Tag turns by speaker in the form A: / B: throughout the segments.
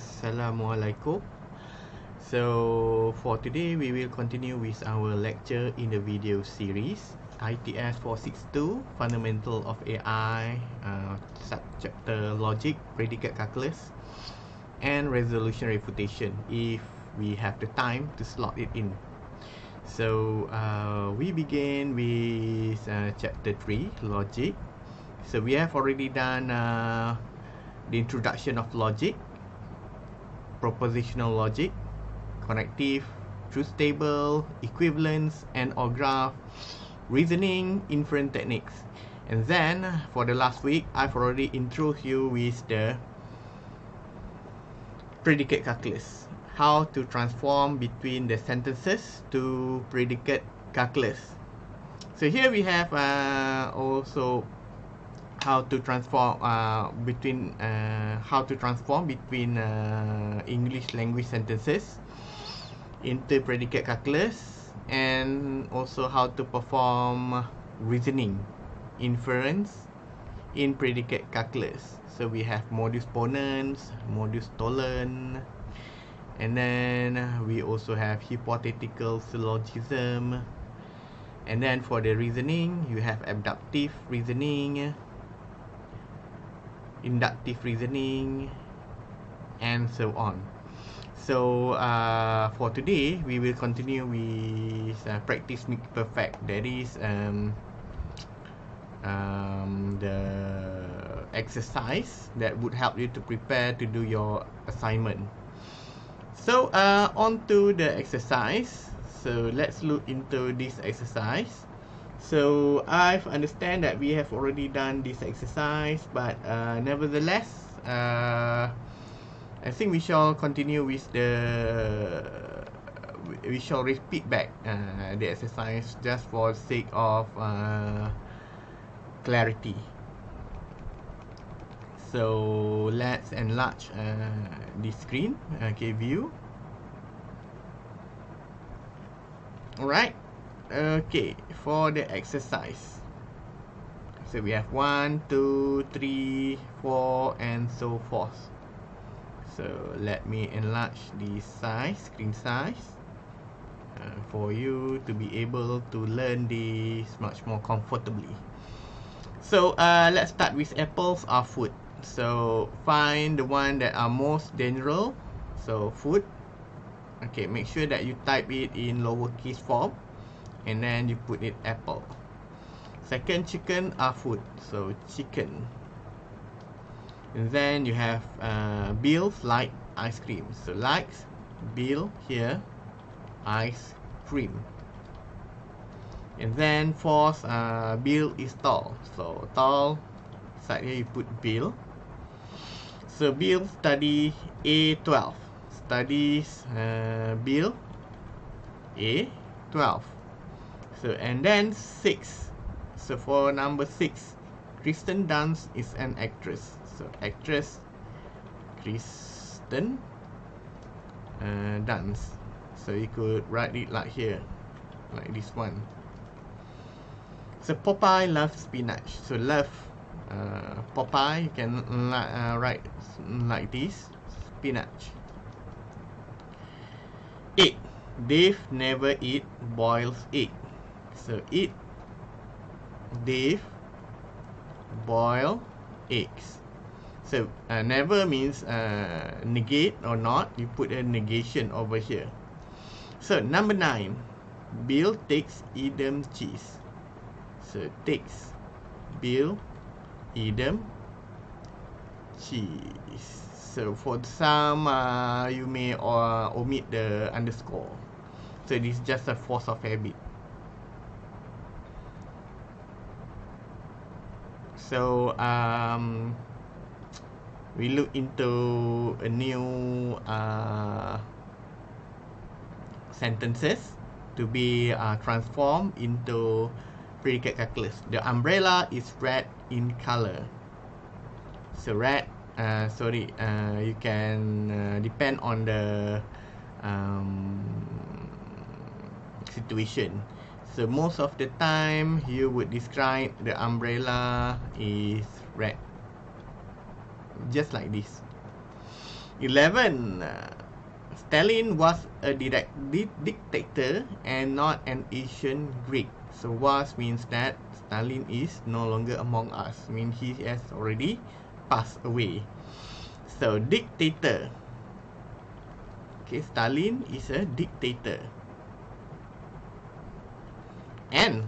A: Assalamualaikum. So for today we will continue with our lecture in the video series ITS 462 Fundamental of AI uh, subchapter Logic Predicate Calculus and Resolution Refutation if we have the time to slot it in. So uh, we begin with uh, chapter 3 Logic. So we have already done uh, the introduction of logic, propositional logic, connective, truth table, equivalence, and or graph, reasoning, inference techniques. And then for the last week, I've already introduced you with the predicate calculus. How to transform between the sentences to predicate calculus. So here we have uh, also how to transform uh, between uh, how to transform between uh, English language sentences into predicate calculus and also how to perform reasoning inference in predicate calculus. So we have modus ponens modus tollens and then we also have hypothetical syllogism. And then for the reasoning you have abductive reasoning inductive reasoning and so on. So uh, for today we will continue with uh, practice make perfect. That is um, um, the exercise that would help you to prepare to do your assignment. So uh, on to the exercise. So let's look into this exercise so I've understand that we have already done this exercise but uh, nevertheless uh, I think we shall continue with the we shall repeat back uh, the exercise just for sake of uh, clarity. So let's enlarge uh, the screen okay view alright okay for the exercise. So we have one two three four and so forth. So let me enlarge the size screen size uh, for you to be able to learn this much more comfortably. So uh, let's start with apples or food. So find the one that are most general. So food. Okay make sure that you type it in lowercase form and then you put it apple. Second chicken are food so chicken. And then you have uh, bills like ice cream. So likes bill here ice cream. And then fourth uh, bill is tall. So tall side here you put bill so bill study A12 studies uh, bill A12 so and then six. So for number six Kristen Dunst is an actress. So actress Kristen uh, Dunst. So you could write it like here like this one. So Popeye loves spinach. So love uh, Popeye. You can uh, write like this spinach. 8 Dave never eat boiled egg So eat Dave boil eggs. So uh, never means uh, negate or not. You put a negation over here. So number nine, Bill takes Edam cheese. So takes Bill Edam cheese. So for some, uh, you may uh, omit the underscore. So this is just a force of habit. So um, we look into a new uh, sentences to be uh, transformed into predicate calculus. The umbrella is red in color. So red, uh, sorry, uh, you can uh, depend on the um, situation. So most of the time you would describe the umbrella is red. Just like this. 11. Uh, Stalin was a direct di dictator and not an ancient Greek. So was means that Stalin is no longer among us. I mean he has already passed away. So dictator. Okay, Stalin is a dictator. And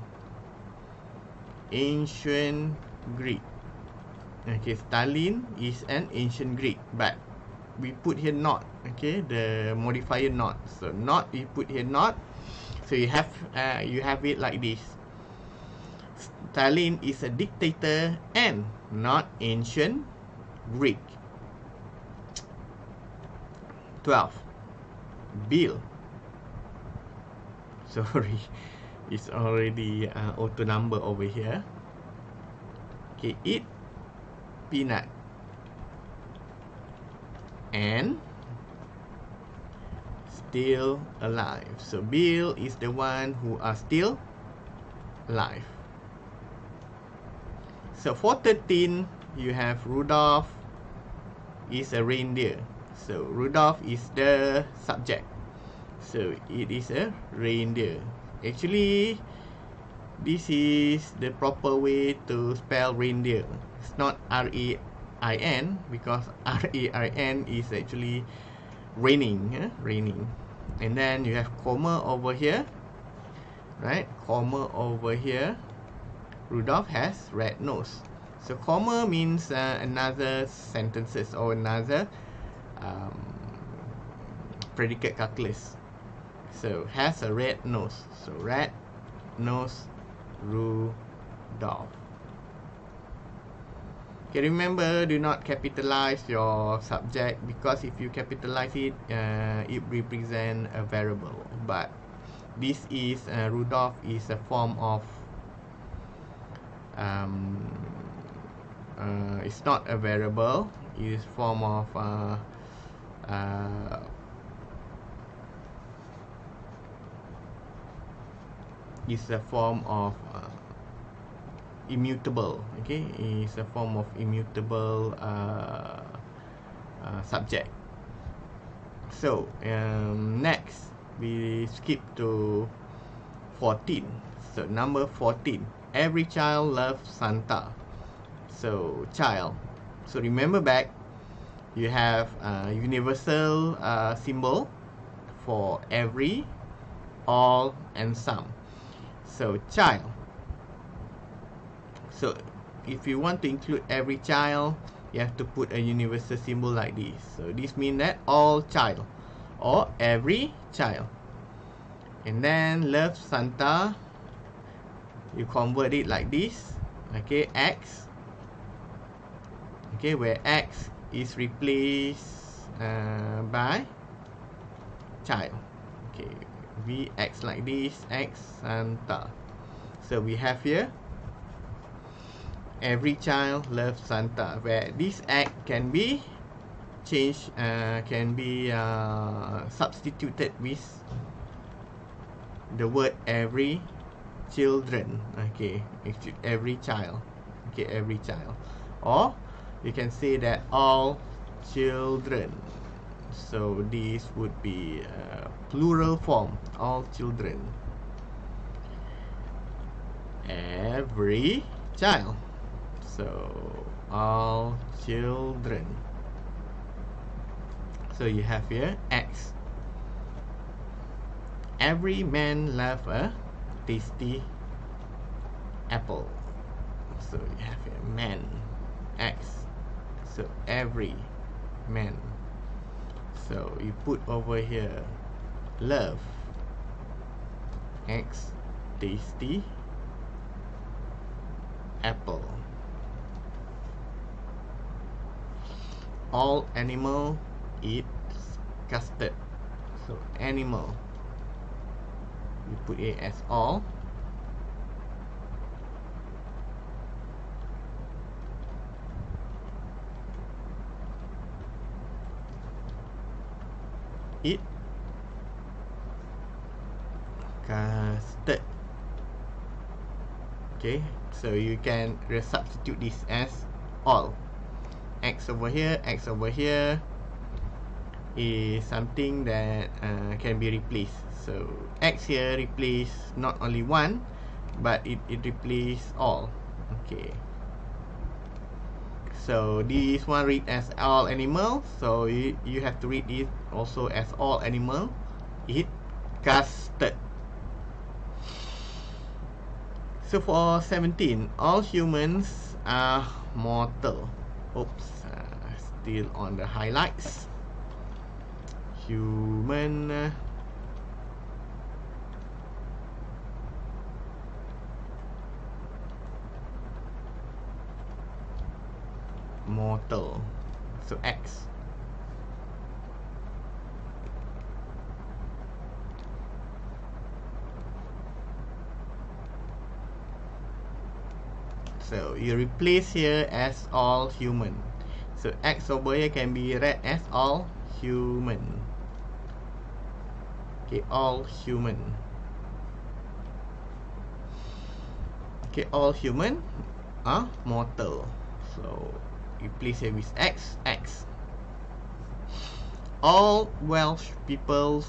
A: ancient Greek. Okay, Stalin is an ancient Greek, but we put here not. Okay, the modifier not. So not we put here not. So you have uh, you have it like this. Stalin is a dictator and not ancient Greek. 12. Bill. Sorry, it's already uh, auto number over here. Okay, eat peanut and still alive. So Bill is the one who are still alive. So for 13, you have Rudolph is a reindeer. So Rudolph is the subject. So it is a reindeer. Actually, this is the proper way to spell reindeer. It's not R-E-I-N because R-E-I-N is actually raining, eh? raining. And then you have comma over here, right? Comma over here. Rudolph has red nose. So comma means uh, another sentences or another um, predicate calculus. So has a red nose. So red nose Rudolph. Okay, remember, do not capitalize your subject because if you capitalize it, uh, it represent a variable. But this is uh, Rudolph is a form of um, uh, it's not a variable. It is form of uh, uh, is a form of uh, immutable okay? Is a form of immutable uh, uh, subject. So um, next we skip to 14 so number 14 every child loves Santa. So child. So remember back you have a universal uh, symbol for every all and some so child. So if you want to include every child you have to put a universal symbol like this. So this means that all child or every child. And then love Santa. You convert it like this. Okay X. Okay where X is replaced uh, by child. Okay V X like this X Santa. So we have here every child loves Santa where this act can be changed uh, can be uh, substituted with the word every children. Okay every child. Okay every child. Or you can say that all children so this would be a plural form all children. Every child. So all children. So you have here X. Every man love a tasty apple. So you have here man X. So every man so you put over here love. X tasty. Apple. All animal eat custard. So animal. We put it as all eat custard. Okay so you can substitute this as all. X over here x over here is something that uh, can be replaced. So x here replace not only one but it, it replace all. Okay so this one read as all animal. So you, you have to read it also as all animal. It casted so for 17 all humans are mortal. Oops uh, still on the highlights. Human mortal. So X. So you replace here as all human. So X over here can be read as all human. Okay all human. Okay all human are mortal. So replace it with X, X. All Welsh people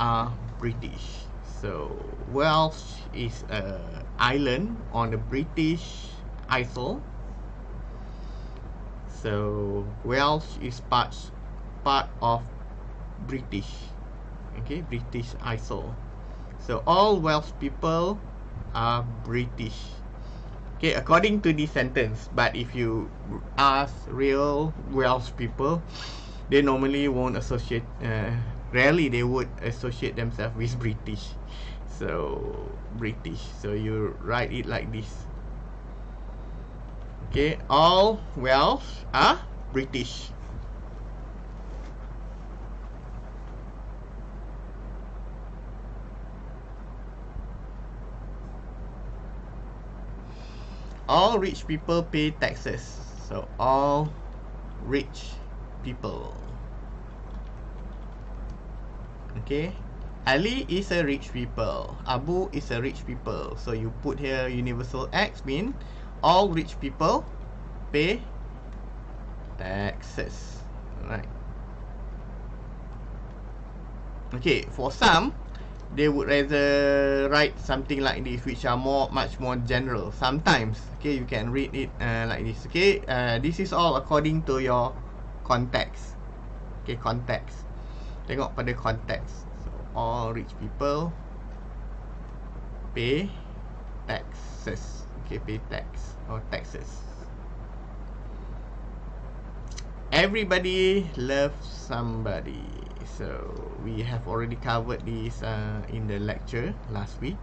A: are British. So Welsh is a island on the British Isle. So Welsh is part part of British. Okay, British Isle. So all Welsh people are British. Okay, according to this sentence, but if you ask real Welsh people, they normally won't associate, uh, rarely they would associate themselves with British. So, British. So, you write it like this. Okay, all Welsh are British. All rich people pay taxes. So all rich people. Okay. Ali is a rich people. Abu is a rich people. So you put here universal X mean all rich people pay taxes. Right. Okay for some they would rather write something like this which are more much more general. Sometimes okay you can read it uh, like this okay? Uh, this is all according to your context. Okay context. Tengok pada context. So all rich people pay taxes. Okay pay tax or taxes. Everybody loves somebody so we have already covered this uh, in the lecture last week.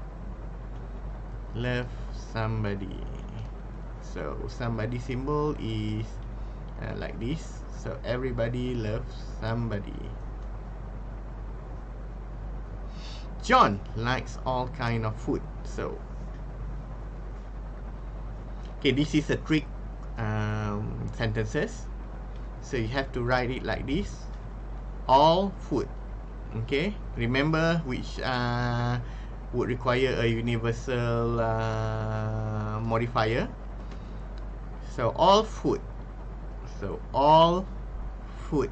A: Love somebody. So somebody symbol is uh, like this. So everybody loves somebody. John likes all kind of food so. Okay this is a trick um, sentences. So you have to write it like this all food okay? Remember which uh, would require a universal uh, modifier? So all food. So all food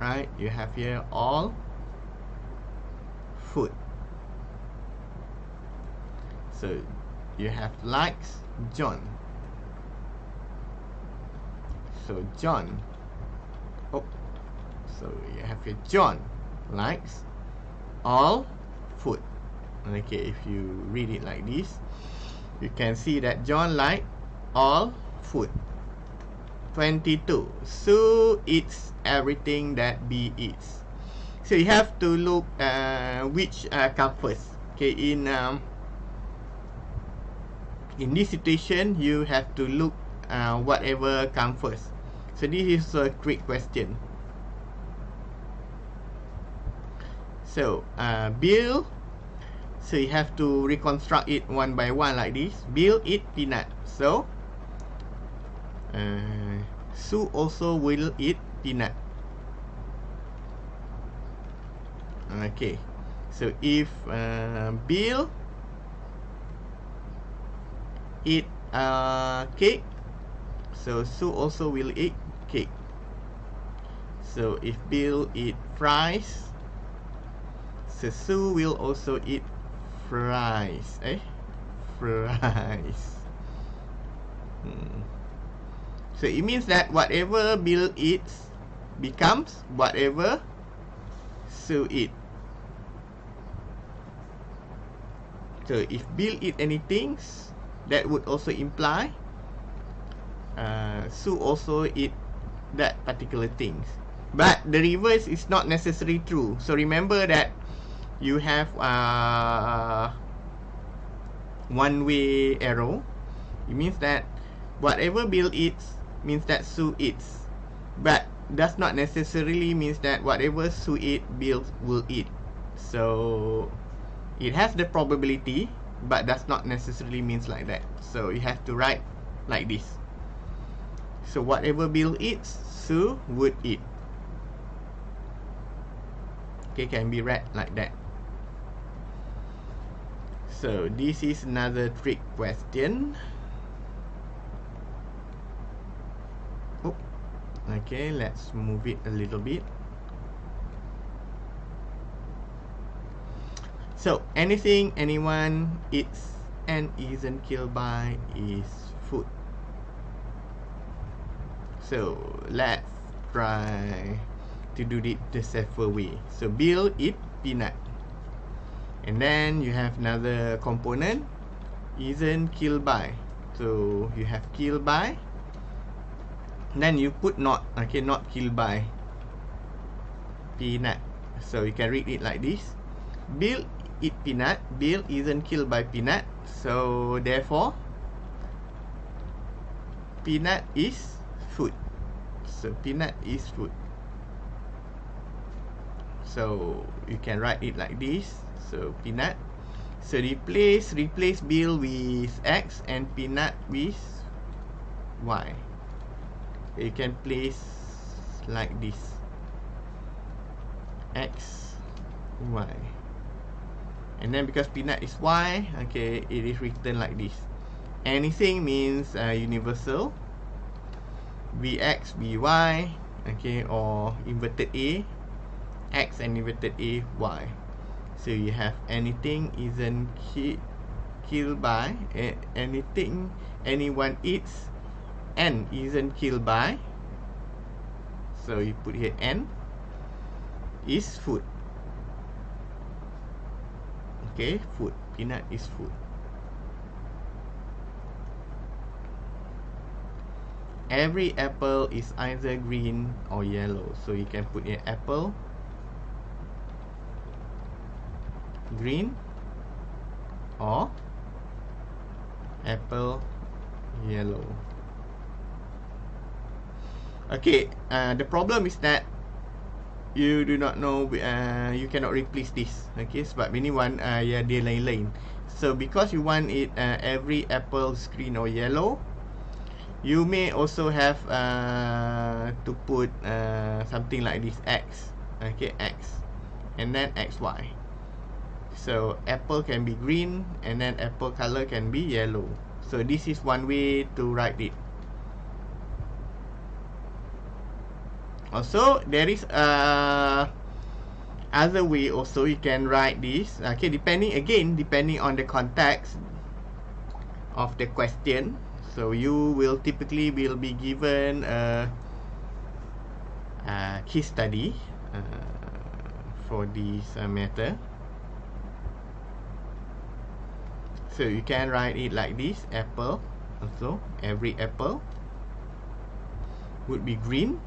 A: right? You have here all food. So you have likes John. So John oh so you have your John likes all food. Okay if you read it like this you can see that John like all food. 22 Sue eats everything that B eats. So you have to look uh, which uh, come first. Okay in um, in this situation you have to look uh, whatever come first. So this is a quick question So, uh, Bill, so you have to reconstruct it one by one like this. Bill eat peanut. So, uh, Sue also will eat peanut. Okay. So, if uh, Bill eat uh, cake, so Sue also will eat cake. So if Bill eat fries, so Sue will also eat fries. Eh? Fries. Hmm. So it means that whatever Bill eats becomes whatever Sue eat. So if Bill eat anything, that would also imply uh, Sue also eat that particular things. But the reverse is not necessarily true. So remember that you have uh, one way arrow. It means that whatever Bill eats means that Sue eats. But does not necessarily means that whatever Sue eat, Bill will eat. So it has the probability, but does not necessarily means like that. So you have to write like this. So whatever Bill eats, Sue would eat. Okay, can be read like that. So this is another trick question. Oh, okay, let's move it a little bit. So anything anyone eats and isn't killed by is food. So let's try to do it the safer way. So Bill eat peanut. And then you have another component isn't killed by. So you have killed by then you put not okay not killed by. Peanut. So you can read it like this. Bill eat peanut. Bill isn't killed by peanut. So therefore peanut is food. So peanut is food. So you can write it like this so peanut. So replace replace bill with x and peanut with y. You can place like this. X y. And then because peanut is y okay it is written like this. Anything means uh, universal. Vx vy okay or inverted a. X and inverted a y so you have anything isn't ki killed by anything anyone eats and isn't killed by. So you put here n is food. Okay food. Peanut is food. Every apple is either green or yellow. So you can put here apple green or apple yellow. Okay uh, the problem is that you do not know uh, you cannot replace this. Okay sebab ini one uh, ya dia lain-lain. So because you want it uh, every apple green or yellow you may also have uh, to put uh, something like this x. Okay x. And then xy so apple can be green and then apple color can be yellow. So this is one way to write it. Also there is a other way also you can write this. Okay depending again depending on the context of the question. So you will typically will be given a, a case study uh, for this uh, matter so you can write it like this apple also every apple would be green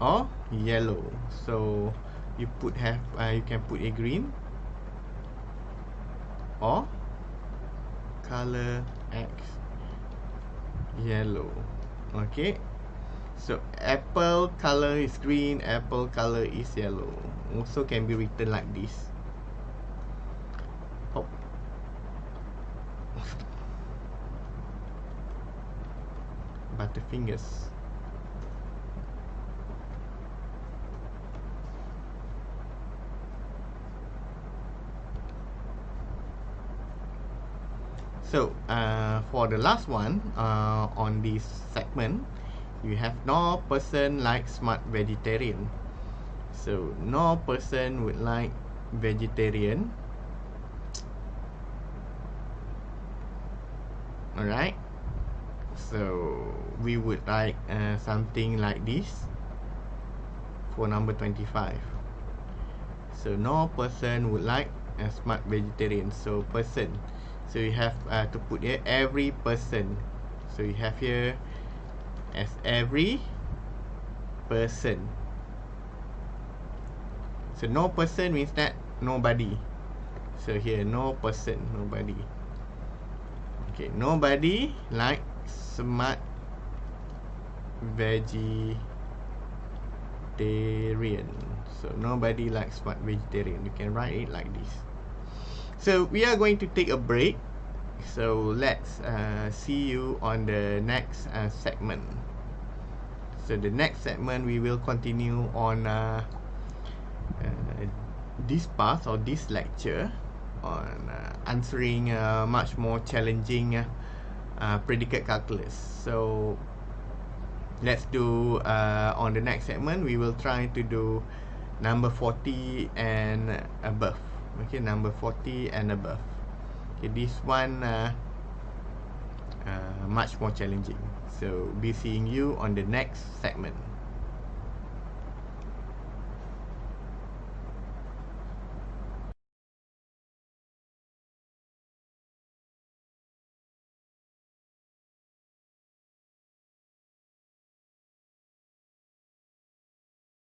A: or yellow. So you put have uh, you can put a green or color x yellow. Okay? So apple color is green apple color is yellow. Also can be written like this fingers. So uh, for the last one uh, on this segment you have no person like smart vegetarian. So no person would like vegetarian. Alright so we would like uh, something like this for number 25 so no person would like a smart vegetarian. So person. So you have uh, to put here every person. So you have here as every person. So no person means that nobody. So here no person nobody. Okay nobody like smart vegetarian. So nobody likes smart vegetarian. You can write it like this. So we are going to take a break. So let's uh, see you on the next uh, segment. So the next segment we will continue on uh, uh, this part or this lecture on uh, answering uh, much more challenging uh, predicate calculus. So let's do uh, on the next segment we will try to do number 40 and above. Okay number 40 and above. Okay this one uh, uh, much more challenging. So be seeing you on the next segment